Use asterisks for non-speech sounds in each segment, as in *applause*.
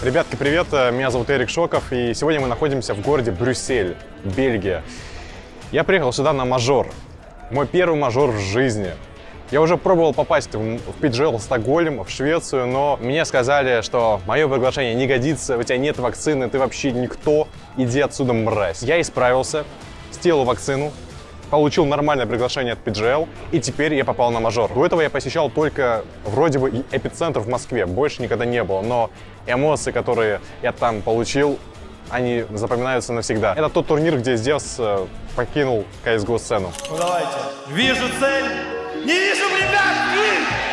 Ребятки, привет! Меня зовут Эрик Шоков, и сегодня мы находимся в городе Брюссель, Бельгия. Я приехал сюда на мажор. Мой первый мажор в жизни. Я уже пробовал попасть в PGL Стокгольм, в Швецию, но мне сказали, что мое приглашение не годится, у тебя нет вакцины, ты вообще никто, иди отсюда, мразь. Я исправился, сделал вакцину, получил нормальное приглашение от PGL, и теперь я попал на мажор. До этого я посещал только вроде бы эпицентр в Москве, больше никогда не было, но эмоции, которые я там получил, они запоминаются навсегда. Это тот турнир, где Зевс э, покинул CSGO сцену. Ну давайте. Вижу цель. Не вижу препятствий.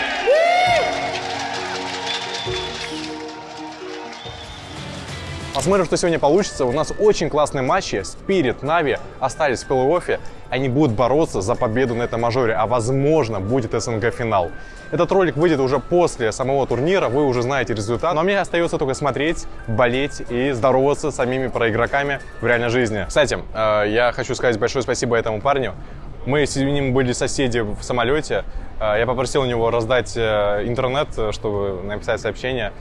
Посмотрим, что сегодня получится. У нас очень классные матчи. Спирит, Нави остались в плей-оффе. Они будут бороться за победу на этом мажоре, а возможно будет СНГ-финал. Этот ролик выйдет уже после самого турнира, вы уже знаете результат. Но мне остается только смотреть, болеть и здороваться с самими проигроками в реальной жизни. Кстати, э, я хочу сказать большое спасибо этому парню. Мы с ним были соседи в самолете. Э, Я попросил у него раздать э, интернет, чтобы написать сообщение.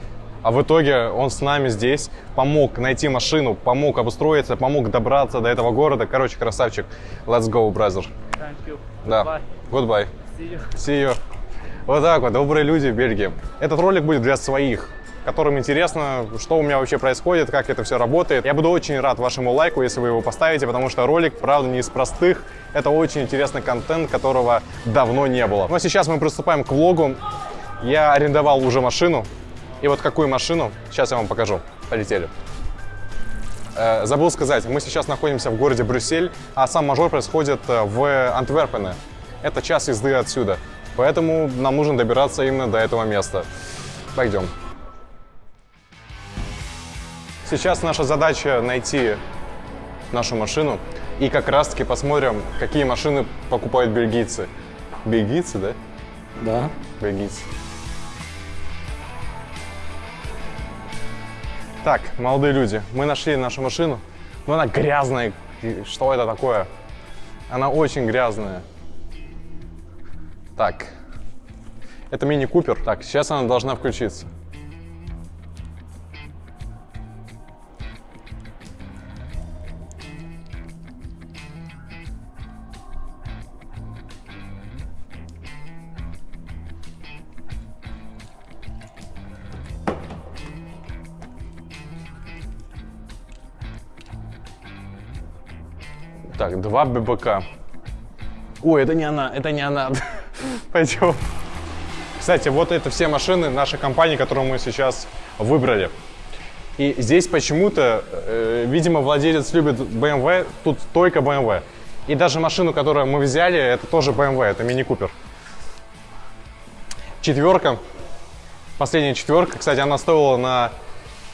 А в итоге он с нами здесь, помог найти машину, помог обустроиться, помог добраться до этого города. Короче, красавчик. Let's go, brother. Thank you. Да. Goodbye. See you. See you. Вот так вот, добрые люди в Бельгии. Этот ролик будет для своих, которым интересно, что у меня вообще происходит, как это все работает. Я буду очень рад вашему лайку, если вы его поставите, потому что ролик, правда, не из простых. Это очень интересный контент, которого давно не было. А сейчас мы приступаем к влогу. Я арендовал уже машину. И вот какую машину, сейчас я вам покажу. Полетели. Э, забыл сказать, мы сейчас находимся в городе Брюссель, а сам мажор происходит э, в Антверпене. Это час езды отсюда. Поэтому нам нужно добираться именно до этого места. Пойдем. Сейчас наша задача найти нашу машину и как раз таки посмотрим, какие машины покупают бельгийцы. Бельгийцы, да? Да. Бельгийцы. Так, молодые люди, мы нашли нашу машину, но она грязная. Что это такое? Она очень грязная. Так, это мини-купер. Так, сейчас она должна включиться. Так, два ББК. Ой, это не она, это не она. *laughs* Пойдем. Кстати, вот это все машины нашей компании, которую мы сейчас выбрали. И здесь почему-то, э, видимо, владелец любит BMW, тут только BMW. И даже машину, которую мы взяли, это тоже BMW, это мини-купер. Четверка, последняя четверка, кстати, она стоила на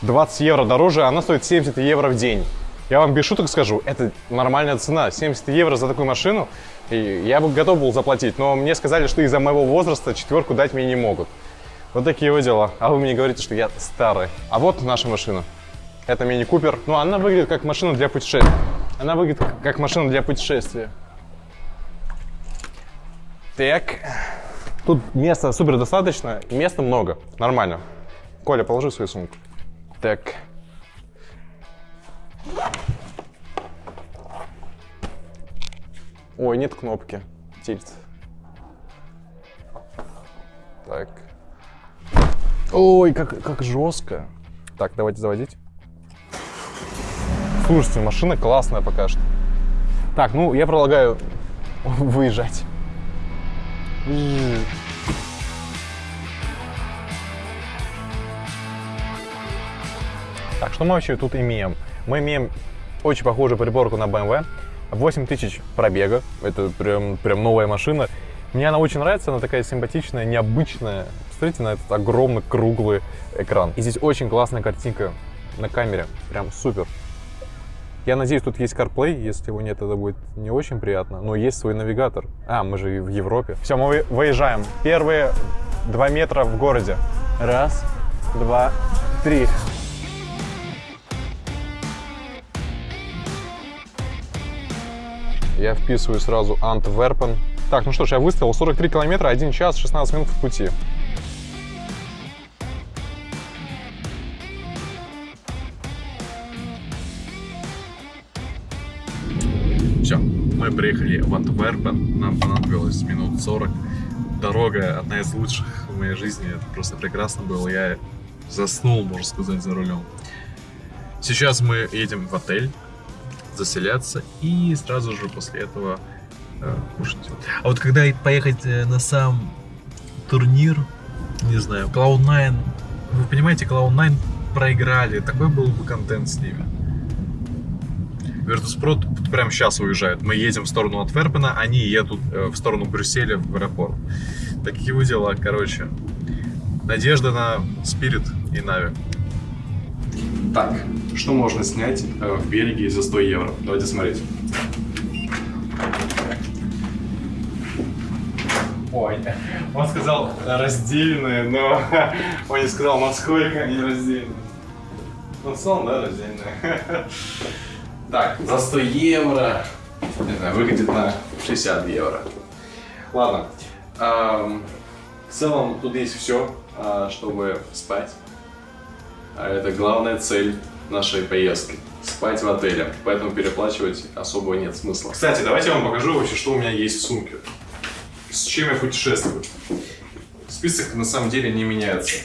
20 евро дороже, она стоит 70 евро в день. Я вам без шуток скажу, это нормальная цена. 70 евро за такую машину, и я бы готов был заплатить. Но мне сказали, что из-за моего возраста четверку дать мне не могут. Вот такие вот дела. А вы мне говорите, что я старый. А вот наша машина. Это мини-купер. Ну, она выглядит как машина для путешествия. Она выглядит как- машина для путешествия. Так. Тут места супер достаточно, места много. Нормально. Коля, положи свою сумку. Так. Ой, нет кнопки. Тильт. Так. Ой, как, как жестко. Так, давайте заводить. Слушайте, машина классная пока что. Так, ну, я предлагаю *laughs* выезжать. Так, что мы вообще тут имеем? Мы имеем очень похожую приборку на BMW. 8000 пробега. Это прям, прям новая машина. Мне она очень нравится, она такая симпатичная, необычная. Посмотрите на этот огромный круглый экран. И здесь очень классная картинка на камере. Прям супер. Я надеюсь, тут есть CarPlay. Если его нет, это будет не очень приятно. Но есть свой навигатор. А, мы же в Европе. Все, мы вы- выезжаем. Первые два метра в городе. Раз, два, три. Я вписываю сразу Антверпен. Так, ну что ж, я выставил 43 километра, 1 час, 16 минут в пути. Все, мы приехали в Антверпен. Нам понадобилось минут 40. Дорога одна из лучших в моей жизни. Это просто прекрасно было. Я заснул, можно сказать, за рулем. Сейчас мы едем в отель заселяться и сразу же после этого э, кушать. А вот когда поехать э, на сам турнир, не знаю, Cloud9, вы понимаете, Cloud9 проиграли, такой был бы контент с ними. Virtus.pro прямо сейчас уезжают. Мы едем в сторону Антверпена, они едут э, в сторону Брюсселя в аэропорт. Такие дела, короче. Надежда на Спирит и Нави. Так, что можно снять э, в Бельгии за 100 евро? Давайте смотреть. Ой, он сказал раздельные, но *laughs* он не сказал, насколько они раздельные. Ну, целом, да, раздельные. *laughs* Так, за 100 евро, не знаю, выглядит на 60 евро. Ладно, эм, в целом тут есть все, чтобы спать. А это главная цель нашей поездки. Спать в отеле, поэтому переплачивать особо нет смысла. Кстати, давайте я вам покажу вообще, что у меня есть в сумке. С чем я путешествую. Список на самом деле не меняется.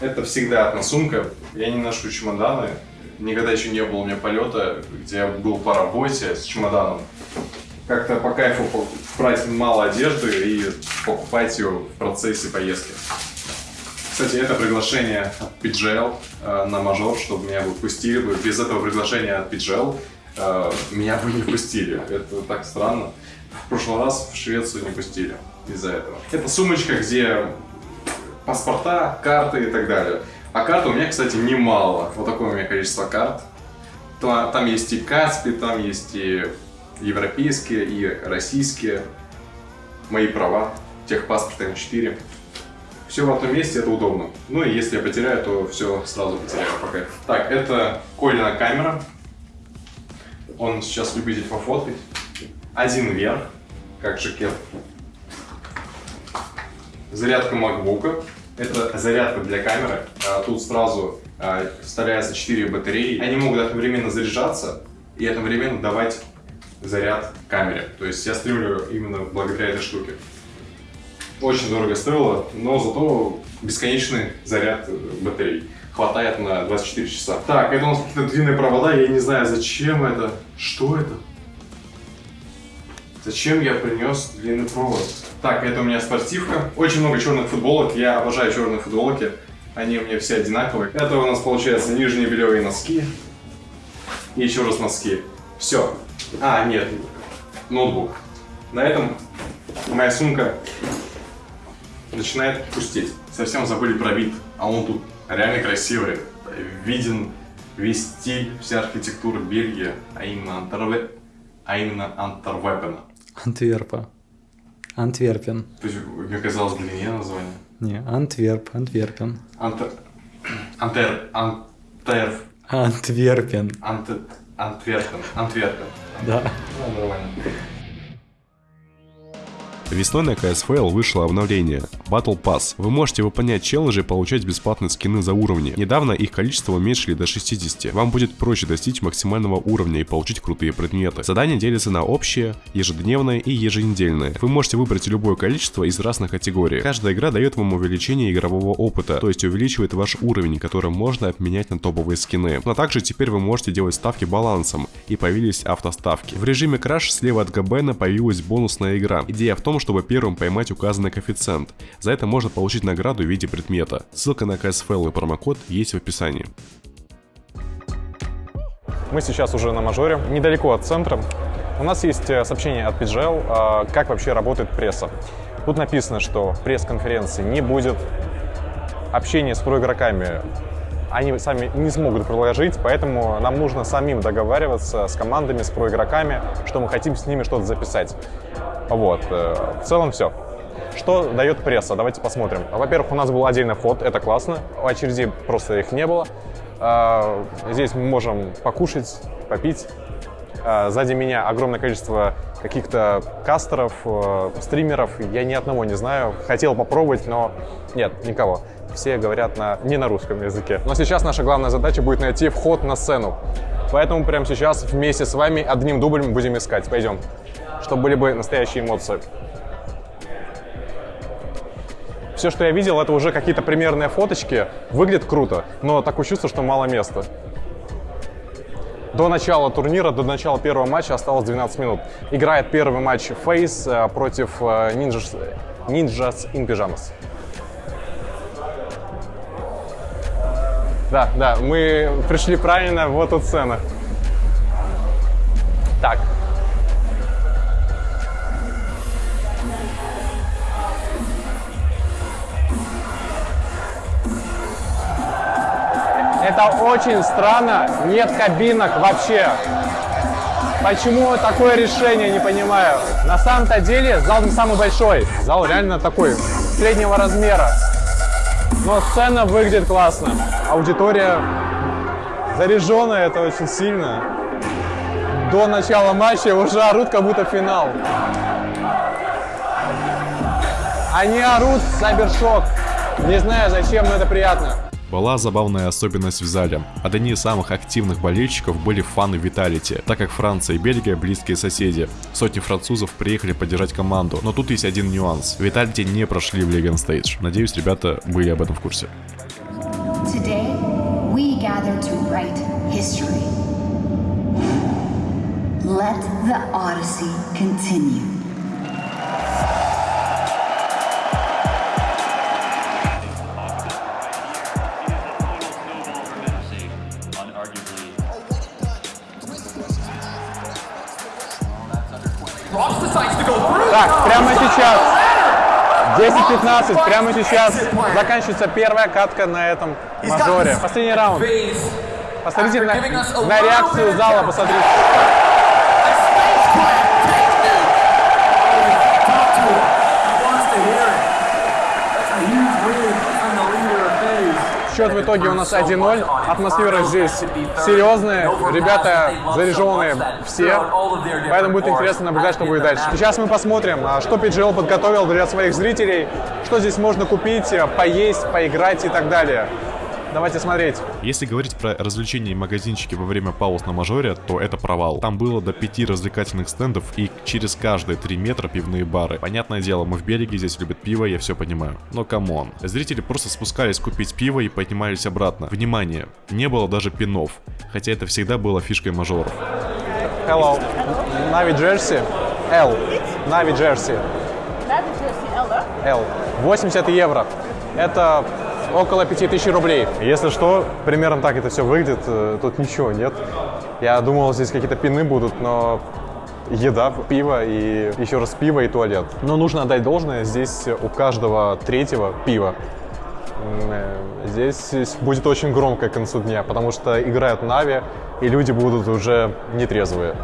Это всегда одна сумка. Я не ношу чемоданы. Никогда еще не было у меня полета, где я был по работе с чемоданом. Как-то по кайфу брать мало одежды и покупать ее в процессе поездки. Кстати, это приглашение от PGL э, на мажор, чтобы меня бы пустили бы. Без этого приглашения от PGL э, меня бы не пустили. Это так странно. В прошлый раз в Швецию не пустили из-за этого. Это сумочка, где паспорта, карты и так далее. А карт у меня, кстати, немало. Вот такое у меня количество карт. Там есть и Каспи, там есть и европейские, и российские. Мои права, техпаспорт М4. Все в одном месте, это удобно. Ну и если я потеряю, то все сразу потеряю пока. Так, это Колина камера. Он сейчас любитель пофоткать. Один вверх, как жакет. Зарядка макбука. Это зарядка для камеры. А, тут сразу а, вставляется 4 батареи. Они могут одновременно заряжаться и одновременно давать заряд камере. То есть я стримлю именно благодаря этой штуке. Очень дорого стоило, но зато бесконечный заряд батарей. Хватает на 24 часа. Так, это у нас какие-то длинные провода, я не знаю зачем это. Что это? Зачем я принес длинный провод? Так, это у меня спортивка. Очень много черных футболок. Я обожаю черные футболки. Они у меня все одинаковые. Это у нас получается нижние белевые носки. И еще раз носки. Все. А, нет. Ноутбук. На этом моя сумка начинает пустеть. Совсем забыли про вид. А он тут реально красивый. Виден весь стиль, вся архитектура Бельгии, а именно Антверпена. А именно Антверпена. Антверпа. Антверпен. То есть, мне казалось, длиннее название. Не, Антверп, Антверпен. Антер... Антер... Антер... Антверпен. Ант... Антверпен. Антверпен. Да. Ну, нормально. Весной на CSFL вышло обновление Battle Pass. Вы можете выполнять челленджи и получать бесплатные скины за уровни. Недавно их количество уменьшили до 60. Вам будет проще достичь максимального уровня и получить крутые предметы. Задания делятся на общие, ежедневные и еженедельные. Вы можете выбрать любое количество из разных категорий. Каждая игра дает вам увеличение игрового опыта, то есть увеличивает ваш уровень, который можно обменять на топовые скины. Но также теперь вы можете делать ставки балансом, и появились автоставки. В режиме Crash слева от Габена появилась бонусная игра. Идея в том, чтобы первым поймать указанный коэффициент. За это можно получить награду в виде предмета. Ссылка на CSFL и промокод есть в описании. Мы сейчас уже на мажоре, недалеко от центра. У нас есть э, сообщение от PGL, а, как вообще работает пресса. Тут написано, что пресс-конференции не будет, общение с проигроками они сами не смогут проложить, поэтому нам нужно самим договариваться с командами, с проигроками, что мы хотим с ними что-то записать. Вот, э, в целом все. Что дает пресса? Давайте посмотрим. Во-первых, у нас был отдельный вход, это классно. У очереди просто их не было. А, здесь мы можем покушать, попить. А, сзади меня огромное количество каких-то кастеров, э, стримеров. Я ни одного не знаю. Хотел попробовать, но нет, никого. Все говорят на, не на русском языке. Но сейчас наша главная задача будет найти вход на сцену. Поэтому прямо сейчас вместе с вами одним дублем будем искать. Пойдем. Чтобы были бы настоящие эмоции. Все, что я видел, это уже какие-то примерные фоточки. Выглядит круто, но такое чувство, что мало места. До начала турнира, до начала первого матча осталось 12 минут. Играет первый матч Фейс э, против э, Ninjas, Ninjas in Pyjamas. Да, да, мы пришли правильно, вот тут сцена. Так. Это очень странно, нет кабинок вообще. Почему такое решение, не понимаю. На самом-то деле зал не самый большой. Зал реально такой, среднего размера. Но сцена выглядит классно. Аудитория заряженная, это очень сильно. До начала матча уже орут, как будто финал. Они орут Сайбершок. Не знаю зачем, но это приятно. Была забавная особенность в зале. Одни из самых активных болельщиков были фаны Виталити, так как Франция и Бельгия близкие соседи. Сотни французов приехали поддержать команду, но тут есть один нюанс. Виталити не прошли в Legion Stage. Надеюсь, ребята были об этом в курсе. Let the Odyssey continue. 10-15, прямо сейчас заканчивается первая катка на этом мажоре. Последний раунд. Посмотрите на, на реакцию зала, посмотрите. Счет в итоге у нас 1-0. Атмосфера здесь серьезная. Ребята заряженные все. Поэтому будет интересно наблюдать, что будет дальше. Сейчас мы посмотрим, а, что PGL подготовил для своих зрителей, что здесь можно купить, поесть, поиграть и так далее. Давайте смотреть. Если говорить про развлечения и магазинчики во время пауз на мажоре, то это провал. Там было до пяти развлекательных стендов и через каждые 3 метра пивные бары. Понятное дело, мы в Бельгии, здесь любят пиво, я все понимаю. Но come on. Зрители просто спускались купить пиво и поднимались обратно. Внимание, не было даже пинов. Хотя это всегда было фишкой мажоров. Hello. NAVI jersey. L. NAVI jersey. L. 80 евро. Это около 5000 рублей. Если что, примерно так это все выглядит. Э, Тут ничего нет. Я думал, здесь какие-то пины будут, но еда, пиво и еще раз пиво и туалет. Но нужно отдать должное, здесь у каждого третьего пиво. Э, Здесь будет очень громко к концу дня, потому что играют Нави, и люди будут уже нетрезвые.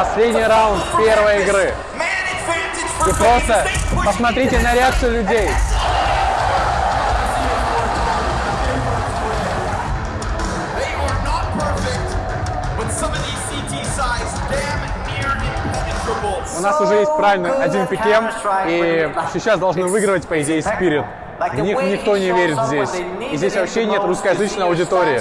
Последний раунд первой игры. И просто посмотрите на реакцию людей. У нас уже есть правильный один пикем, и сейчас должны выигрывать, по идее, Спирит. В них никто не верит здесь. И здесь вообще нет русскоязычной аудитории.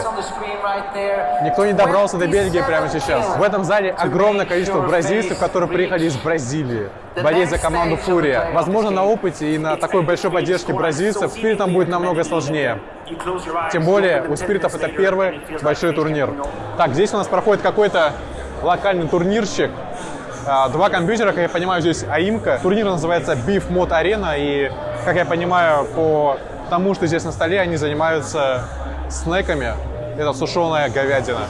Никто не добрался до Бельгии прямо сейчас. В этом зале огромное количество бразильцев, которые приехали из Бразилии болеть за команду Фурия. Возможно, на опыте и на такой большой поддержке бразильцев Спиритам будет намного сложнее. Тем более, у Спиритов это первый большой турнир. Так, здесь у нас проходит какой-то локальный турнирчик. А, Два компьютера, как я понимаю, здесь АИМка. Турнир называется Beef Mod Arena, и, как я понимаю, по тому, что здесь на столе, они занимаются снеками. Это сушеная говядина.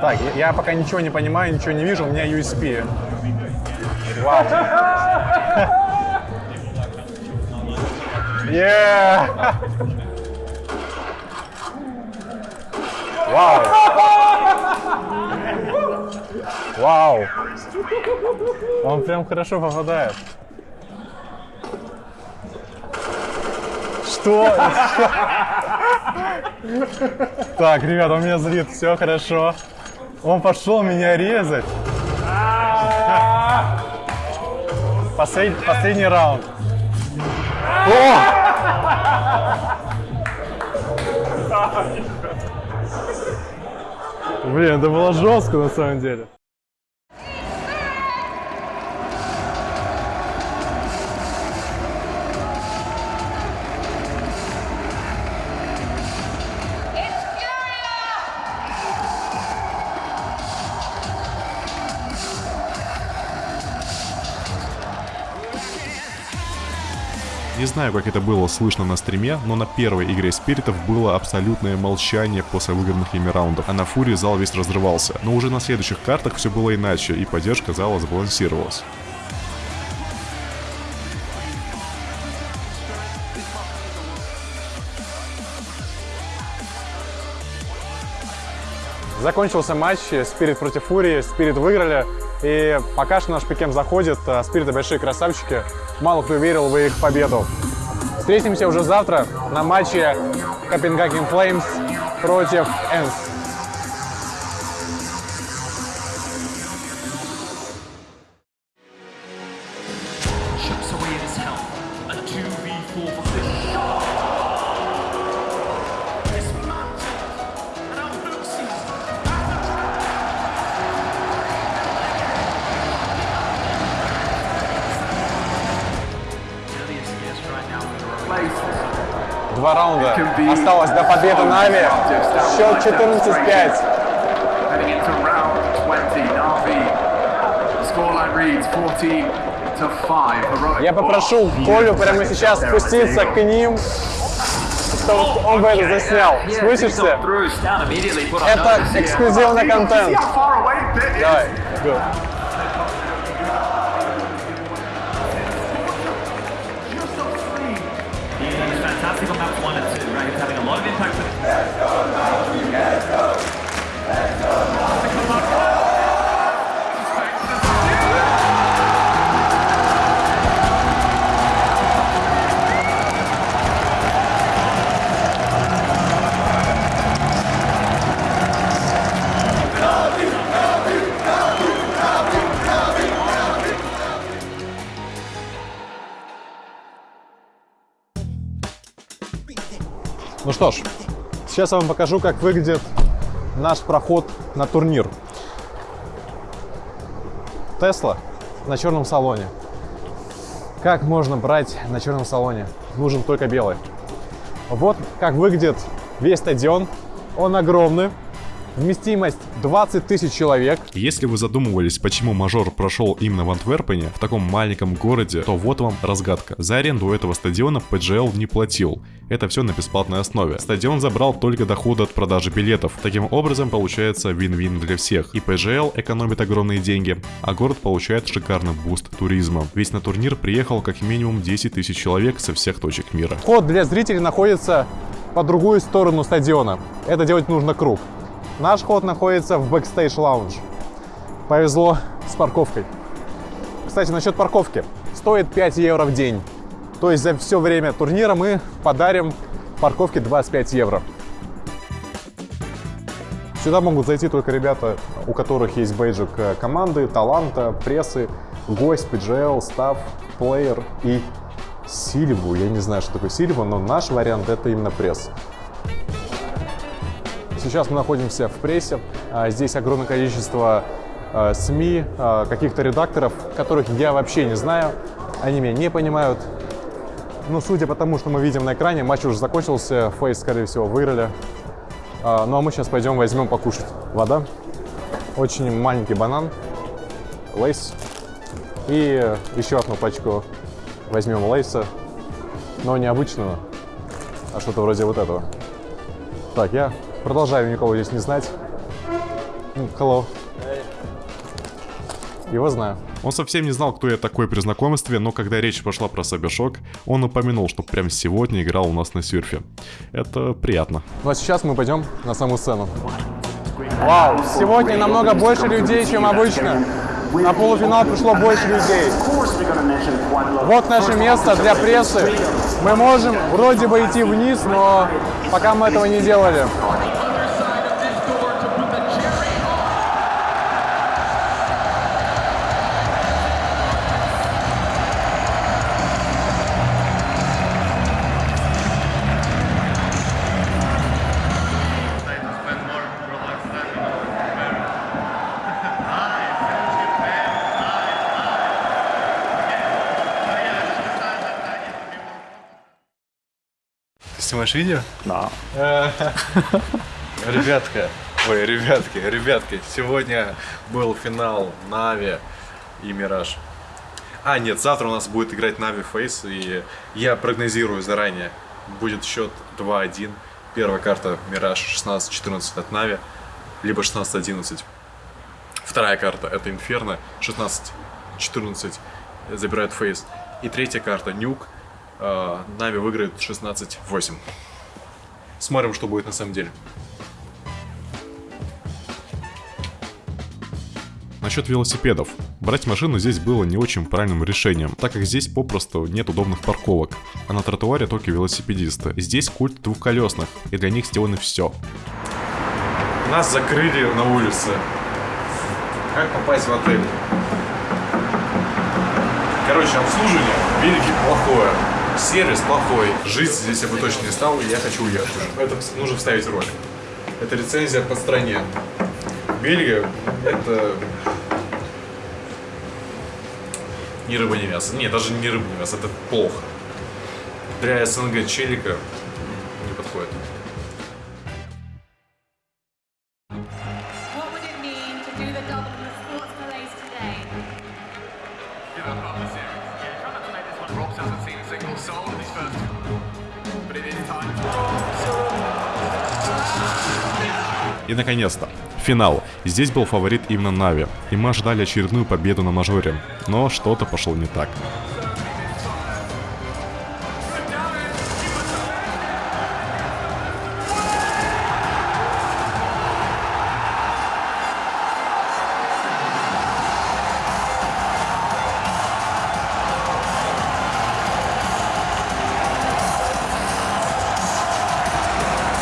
Так, я- пока ничего не понимаю, ничего не вижу, у меня USP. Вау. *laughs* Yeah. *laughs* Вау. Вау. *laughs* Он прям хорошо попадает. Что? *laughs* Так, ребят, он меня злит, все хорошо. Он пошел меня резать. *laughs* Послед- последний раунд. О! Блин, это было жестко на самом деле. Не знаю, как это было слышно на стриме, но на первой игре спиритов было абсолютное молчание после выигранных ими раундов, а на фуре зал весь разрывался. Но уже на следующих картах все было иначе, и поддержка зала сбалансировалась. Закончился матч, Спирит против Фурии, Спирит выиграли. И пока что наш пикем заходит, а Спириты большие красавчики. Мало кто верил в их победу. Встретимся уже завтра на матче Копенгаген Флеймс против Энс. Осталось до победы Нави. Счет 14-5. Heading into round 20, Navi. The scoreline reads 14 to 5. Heroic Я попрошу Колю прямо сейчас спуститься к ним, чтобы он бы это заснял. On Это эксклюзивный контент. Давай, go. Impact что ж, сейчас я вам покажу, как выглядит наш проход на турнир. Тесла на черном салоне. Как можно брать на черном салоне? Нужен только белый. Вот как выглядит весь стадион. Он огромный. Вместимость 20 тысяч человек. Если вы задумывались, почему мажор прошел именно в Антверпене, в таком маленьком городе, то вот вам разгадка. За аренду этого стадиона PGL не платил. Это все на бесплатной основе. Стадион забрал только доходы от продажи билетов. Таким образом, получается вин-вин для всех. И PGL экономит огромные деньги, а город получает шикарный буст туризма. Ведь на турнир приехал как минимум 10 тысяч человек со всех точек мира. Вход для зрителей находится по другую сторону стадиона. Это делать нужно круг. Наш вход находится в backstage lounge. Повезло с парковкой. Кстати, насчет парковки. Стоит 5 евро в день. То есть за все время турнира мы подарим парковке 25 евро. Сюда могут зайти только ребята, у которых есть бейджик э, команды, таланта, прессы, гость, PGL, став, плеер и Сильву. Я не знаю, что такое Сильва, но наш вариант это именно пресс. Сейчас мы находимся в прессе. А, Здесь огромное количество а, СМИ, а, каких-то редакторов, которых я вообще не знаю. Они меня не понимают. Ну, судя по тому, что мы видим на экране, матч уже закончился. FaZe, скорее всего, выиграли. Ну, а мы сейчас пойдем возьмем покушать. Вода. Очень маленький банан. Lay's. И еще одну пачку возьмем лейса. Но не обычного, а что-то вроде вот этого. Так, я продолжаю никого здесь не знать. Ну, hello. Его знаю. Он совсем не знал, кто я такой при знакомстве, но когда речь пошла про Сабершок, он упомянул, что прямо сегодня играл у нас на серфе. Это приятно. Ну а сейчас мы пойдем на саму сцену. Вау, сегодня намного больше людей, чем обычно. На полуфинал пришло больше людей. Вот наше место для прессы. Мы можем вроде бы идти вниз, но пока мы этого не делали. Снимаешь видео? Да. *laughs* Ребятка, ой, ребятки, ребятки, сегодня был финал NAVI и Мираж. А, нет, завтра у нас будет играть NAVI FaZe, и я прогнозирую заранее. Будет счет 2-1. Первая карта Мираж 16-14 от NAVI, либо 16-11. Вторая карта это Инферно, 16-14 забирает FaZe. И третья карта Нюк, э, Нави выиграет 16-8. Смотрим, что будет на самом деле. Насчет велосипедов. Брать машину здесь было не очень правильным решением, так как здесь попросту нет удобных парковок, а на тротуаре только велосипедисты. Здесь культ двухколесных, и для них сделано все. Нас закрыли на улице. Как попасть в отель? Короче, обслуживание в Бельгии плохое. Сервис плохой. Жить здесь я бы точно не стал, и я хочу уехать уже. Это нужно вставить ролик. Это рецензия по стране. Бельгия — это... Ни рыба, ни мясо. Не, даже не рыба, ни мясо. Это плохо. Для СНГ челика не подходит. И наконец-то, финал. Здесь был фаворит именно Нави, и мы ожидали очередную победу на мажоре, но что-то пошло не так.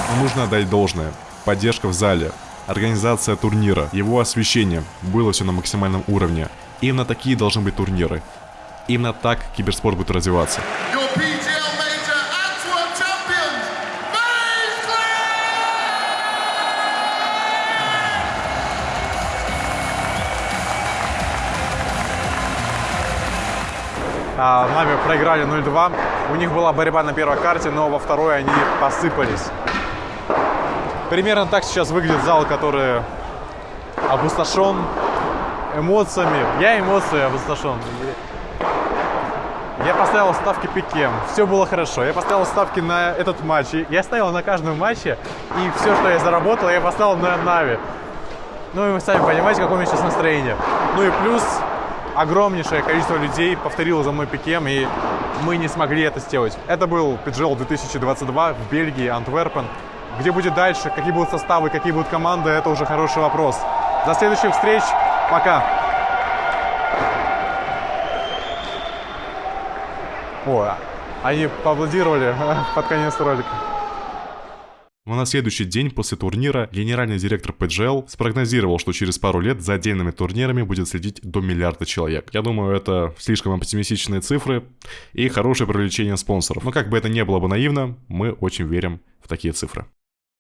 Но нужно отдать должное. Поддержка в зале, организация турнира, его освещение, было все на максимальном уровне. Именно такие должны быть турниры. Именно так киберспорт будет развиваться. А, Нави проиграли 0-2. У них была борьба на первой карте, но во второй они посыпались. Примерно так сейчас выглядит зал, который опустошен эмоциями. Я эмоции опустошен. Я поставил ставки пике. Все было хорошо. Я поставил ставки на этот матч. Я ставил на каждом матче. И все, что я заработал, я поставил на Нави. Ну и вы сами понимаете, какое у меня сейчас настроение. Ну и плюс огромнейшее количество людей повторило за мной пикем, и мы не смогли это сделать. Это был PGL 2022 в Бельгии, Антверпен. Где будет дальше, какие будут составы, какие будут команды, это уже хороший вопрос. До следующих встреч. Пока. О, они поаплодировали *laughs* под конец ролика. Но на следующий день после турнира генеральный директор PGL спрогнозировал, что через пару лет за отдельными турнирами будет следить до миллиарда человек. Я думаю, это слишком оптимистичные цифры и хорошее привлечение спонсоров. Но как бы это не было бы наивно, мы очень верим в такие цифры.